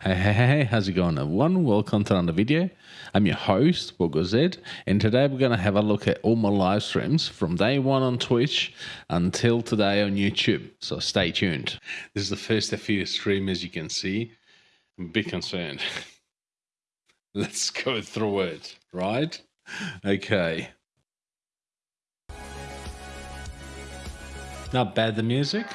Hey, hey, hey, how's it going everyone? Welcome to another video. I'm your host, Bogo and today we're going to have a look at all my live streams from day one on Twitch until today on YouTube. So stay tuned. This is the first few stream as you can see. I'm a bit concerned. Let's go through it, right? Okay. Not bad the music.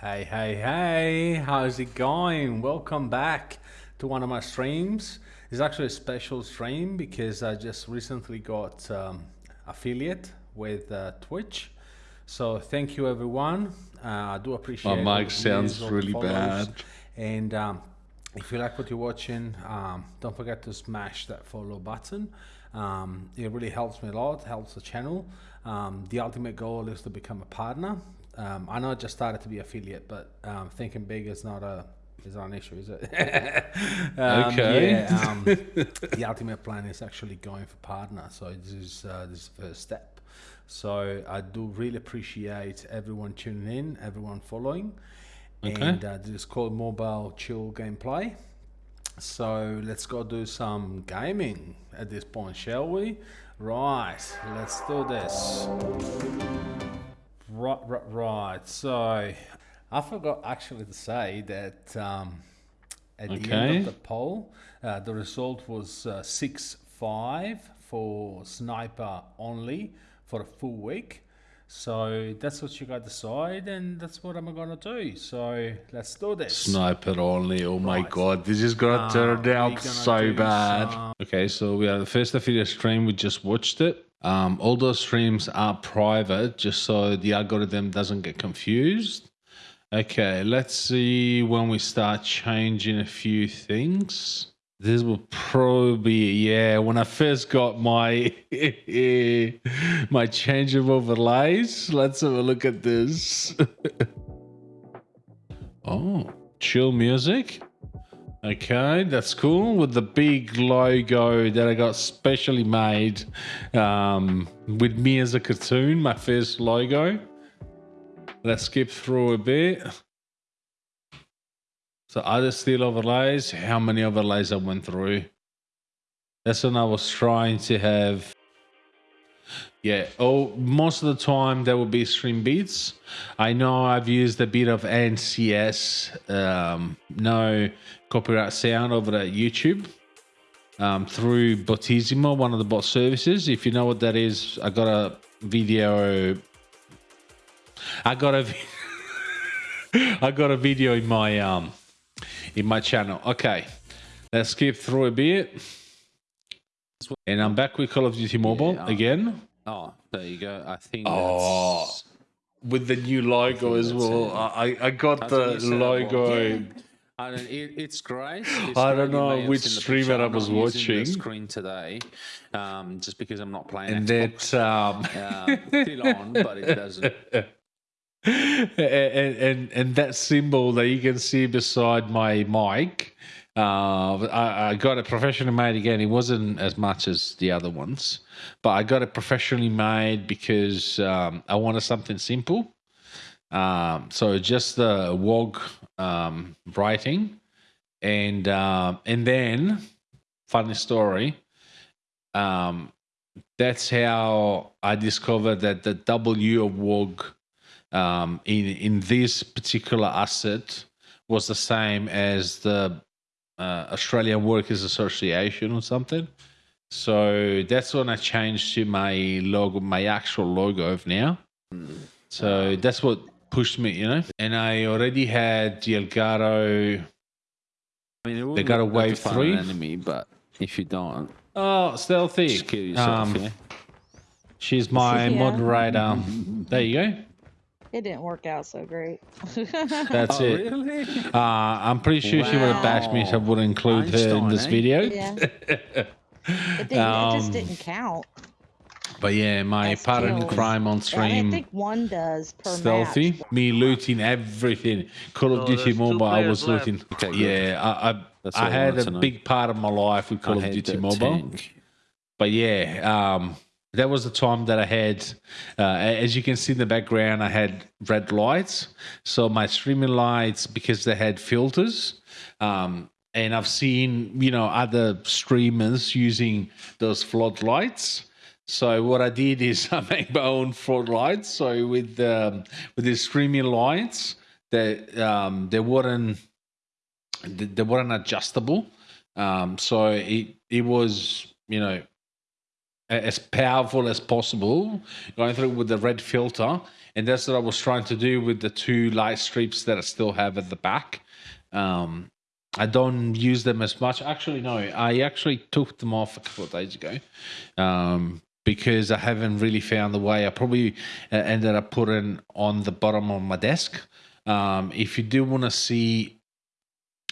Hey, hey, hey, how's it going? Welcome back to one of my streams. It's actually a special stream because I just recently got um, affiliate with uh, Twitch. So thank you everyone. Uh, I do appreciate My mic sounds really bad. And um, if you like what you're watching, um, don't forget to smash that follow button. Um, it really helps me a lot, helps the channel. Um, the ultimate goal is to become a partner um, I know I just started to be affiliate, but um, thinking big is not a is not an issue, is it? um, okay. Yeah, um, the ultimate plan is actually going for partner. So this is uh, this is the first step. So I do really appreciate everyone tuning in, everyone following, okay. and uh, this is called Mobile Chill Gameplay. So let's go do some gaming at this point, shall we? Right, let's do this. Right, right, right. So I forgot actually to say that um, at okay. the end of the poll, uh, the result was uh, 6 5 for sniper only for a full week. So that's what you got to decide, and that's what I'm gonna do. So let's do this. Sniper only. Oh my god, this is gonna uh, turn out so bad. Some... Okay, so we are the first affiliate stream. We just watched it. Um, all those streams are private just so the algorithm doesn't get confused. Okay, let's see when we start changing a few things. This will probably yeah, when I first got my my change of overlays. Let's have a look at this. oh, chill music. Okay, that's cool with the big logo that I got specially made um, with me as a cartoon, my first logo. Let's skip through a bit. So other steel overlays, how many overlays I went through. That's when I was trying to have yeah, oh, most of the time there will be stream beats. I know I've used a bit of NCS, um, no copyright sound over at YouTube um, through Botisimo, one of the bot services. If you know what that is, I got a video. I got a, I got a video in my um, in my channel. Okay, let's skip through a bit. And I'm back with Call of Duty Mobile yeah, again. Oh, there you go. I think. Oh, with the new logo as well. I I got the logo. I don't, it, it's great. It's I don't know which streamer I was watching. screen today, um, just because I'm not playing. And Xbox. that um, uh, still on, but it doesn't. and, and and that symbol that you can see beside my mic, uh, I, I got it professionally made again. It wasn't as much as the other ones. But I got it professionally made because um, I wanted something simple. Um, so just the WOG um, writing, and uh, and then funny story. Um, that's how I discovered that the W of WOG um, in in this particular asset was the same as the uh, Australian Workers Association or something. So that's when I changed to my logo, my actual logo of now. So that's what pushed me, you know. And I already had the Elgato. I mean, they got a wave three enemy, but if you don't, oh, stealthy. Just kill yourself. Um, yeah? She's my moderator. there you go. It didn't work out so great. That's oh, it. Really? Uh, I'm pretty sure wow. she would have bashed me if I would include Einstein, her in this eh? video. Yeah. It, didn't, um, it just didn't count. But yeah, my partner crime on stream. I think one does per Stealthy. Match. Me looting everything. Call of Duty Mobile, I was looting. Okay, yeah, I I, I had a big part of my life with Call I of Duty Mobile. Tank. But yeah, um, that was the time that I had, uh, as you can see in the background, I had red lights. So my streaming lights, because they had filters, um, and I've seen you know other streamers using those floodlights. So what I did is I made my own floodlights. So with um, with the streaming lights, that um, they weren't they weren't adjustable. Um, so it it was you know as powerful as possible going through with the red filter. And that's what i was trying to do with the two light strips that i still have at the back. Um, i don't use them as much. Actually no i actually took them off a couple of days ago um, because i haven't really found the way. I probably uh, ended up putting on the bottom of my desk. Um, if you do want to see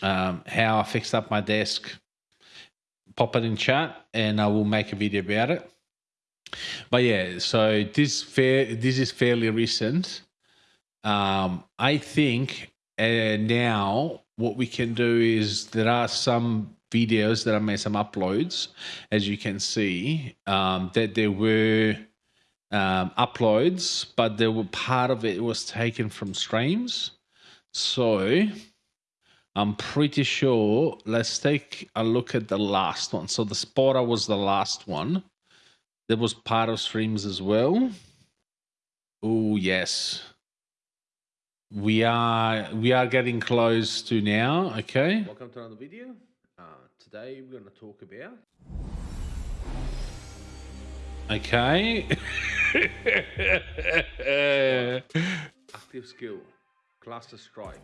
um, how i fixed up my desk pop it in chat and I will make a video about it. But yeah, so this fair this is fairly recent. Um, I think uh, now what we can do is there are some videos that I made some uploads, as you can see, um, that there were um, uploads, but there were part of it was taken from streams. So I'm pretty sure. Let's take a look at the last one. So the spotter was the last one. There was part of streams as well. Oh yes. We are we are getting close to now. Okay. Welcome to another video. Uh, today we're going to talk about. Okay. Active skill, cluster strike.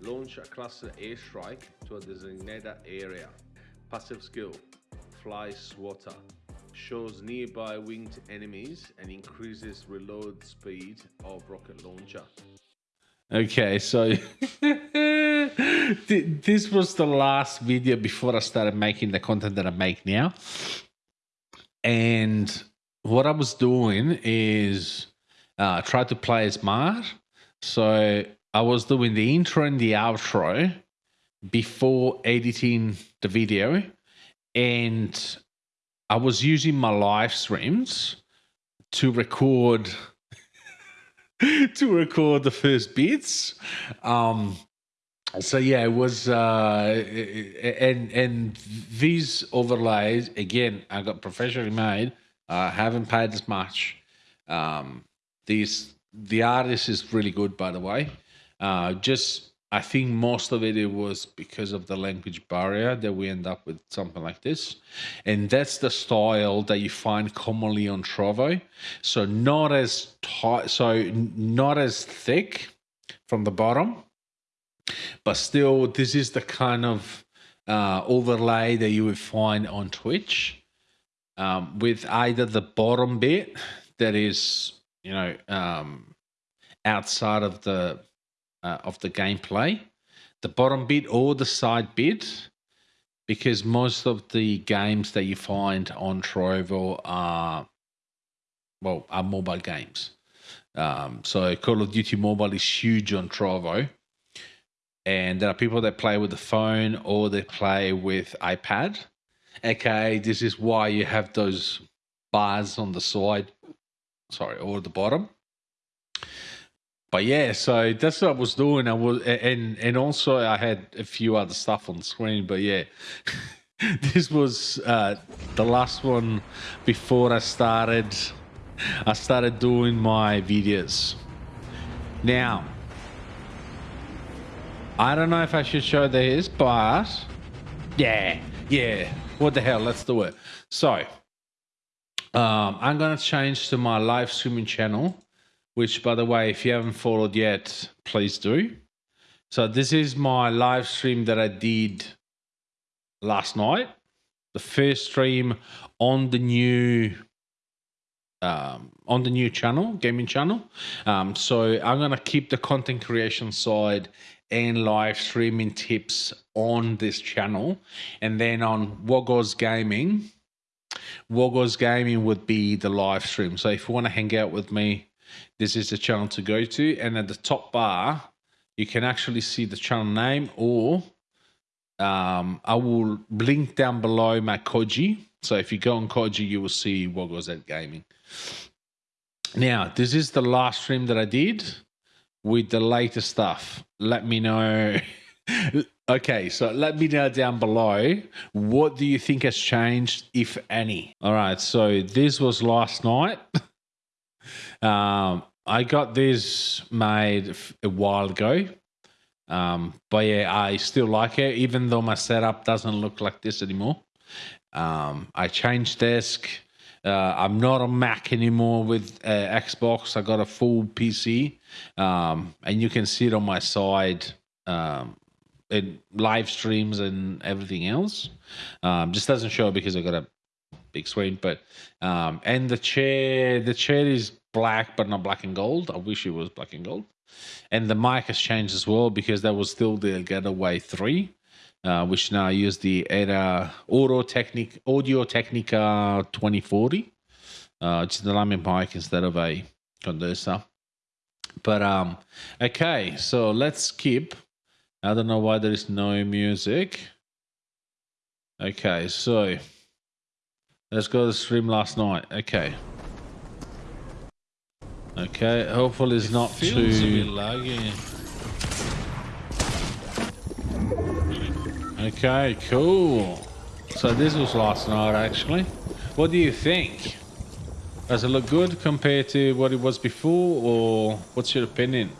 Launch a cluster airstrike to a designated area. Passive skill, Fly Swatter. Shows nearby winged enemies and increases reload speed of rocket launcher. Okay, so this was the last video before I started making the content that I make now. And what I was doing is uh, tried to play smart. So I was doing the intro and the outro before editing the video, and I was using my live streams to record to record the first bits. Um, so yeah, it was uh, and and these overlays again. I got professionally made. I haven't paid as much. Um, these the artist is really good, by the way. Uh, just I think most of it, it was because of the language barrier that we end up with something like this. And that's the style that you find commonly on Trovo. So not as tight, so not as thick from the bottom, but still this is the kind of uh, overlay that you would find on Twitch um, with either the bottom bit that is, you know, um, outside of the uh, of the gameplay, the bottom bit or the side bit, because most of the games that you find on Trovo are well are mobile games. Um, so Call of Duty Mobile is huge on Trovo, and there are people that play with the phone or they play with iPad. Okay, this is why you have those bars on the side, sorry, or the bottom but yeah, so that's what I was doing. I was, and and also I had a few other stuff on screen. But yeah, this was uh, the last one before I started. I started doing my videos. Now, I don't know if I should show this, but yeah, yeah. What the hell? Let's do it. So, um, I'm gonna change to my live streaming channel which, by the way, if you haven't followed yet, please do. So, this is my live stream that I did last night. The first stream on the new um, on the new channel, gaming channel. Um, so I'm gonna keep the content creation side and live streaming tips on this channel, and then on Wogos Gaming. Wogos Gaming would be the live stream. So if you want to hang out with me this is the channel to go to. And at the top bar, you can actually see the channel name or um, I will link down below my Koji. So if you go on Koji, you will see what goes at gaming. Now, this is the last stream that I did with the latest stuff. Let me know. okay, so let me know down below. What do you think has changed, if any? All right, so this was last night. um, I got this made a while ago. Um, but yeah, I still like it, even though my setup doesn't look like this anymore. Um, I changed desk. Uh, I'm not a Mac anymore with uh, Xbox. I got a full PC, um, and you can see it on my side um, in live streams and everything else. Um, just doesn't show because I got a big screen, but um, and the chair, the chair is black, but not black and gold. I wish it was black and gold. And the mic has changed as well because that was still the Elgato Wave 3, uh, which now I use the AT Audio, Technic, Audio Technica 2040, uh, which is the Lamy mic instead of a condenser. But um, okay, so let's skip. I don't know why there is no music. Okay, so let's go to the stream last night. Okay. Okay, hopefully it's it not feels too... a bit laggy. Okay, cool. So this was last night actually. What do you think? Does it look good compared to what it was before or what's your opinion?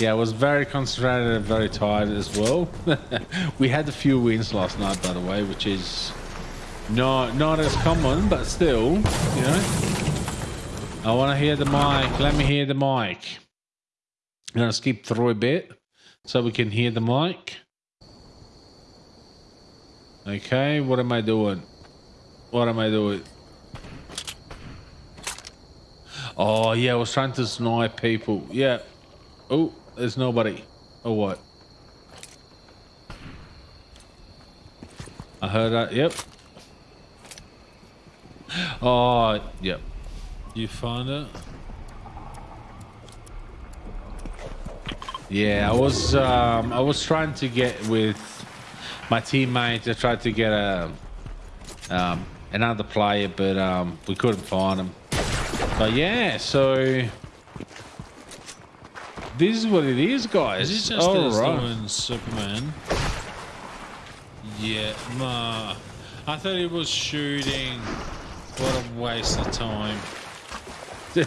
Yeah, I was very concentrated and very tired as well. we had a few wins last night, by the way, which is not, not as common, but still, you know. I want to hear the mic. Let me hear the mic. I'm going to skip through a bit so we can hear the mic. Okay, what am I doing? What am I doing? Oh, yeah, I was trying to snipe people. Yeah. Oh, there's nobody. Or what? I heard that. Yep. Oh, yep. You found it? Yeah, I was um, I was trying to get with my teammate I tried to get a um, another player, but um, we couldn't find him. But yeah, so this is what it is, guys. Is this just All right. Superman? Yeah, ma. I thought he was shooting. What a waste of time.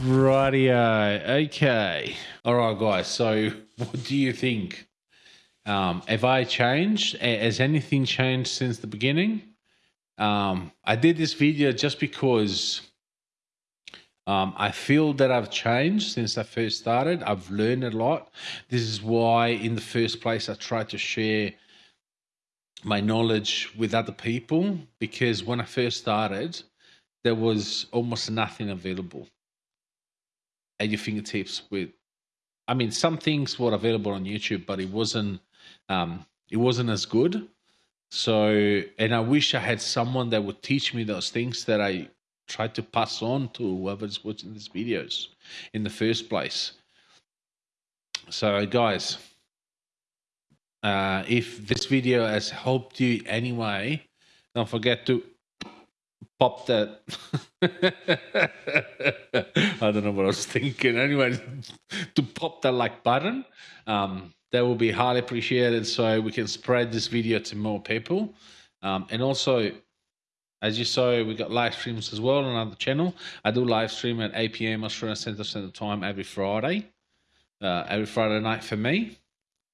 Rightio. Okay. All right, guys. So, what do you think? Um, have I changed? Has anything changed since the beginning? Um, I did this video just because um, I feel that I've changed since I first started. I've learned a lot. This is why, in the first place, I tried to share my knowledge with other people because when I first started, there was almost nothing available at your fingertips. With, I mean, some things were available on YouTube, but it wasn't, um, it wasn't as good. So, and I wish I had someone that would teach me those things that I tried to pass on to whoever's watching these videos in the first place. So, guys, uh, if this video has helped you anyway, don't forget to pop that. I don't know what I was thinking. Anyway, to pop that like button, um, that will be highly appreciated so we can spread this video to more people. Um, and also, as you saw, we've got live streams as well on another channel. I do live stream at 8 p.m. Australian Central Standard Time every Friday, uh, every Friday night for me.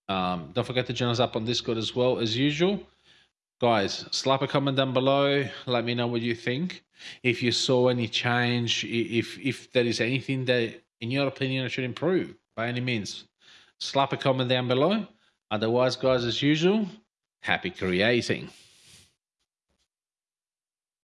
Um, don't forget to join us up on Discord as well as usual. Guys, slap a comment down below. Let me know what you think. If you saw any change, if if there is anything that, in your opinion, I should improve by any means, slap a comment down below. Otherwise, guys, as usual, happy creating.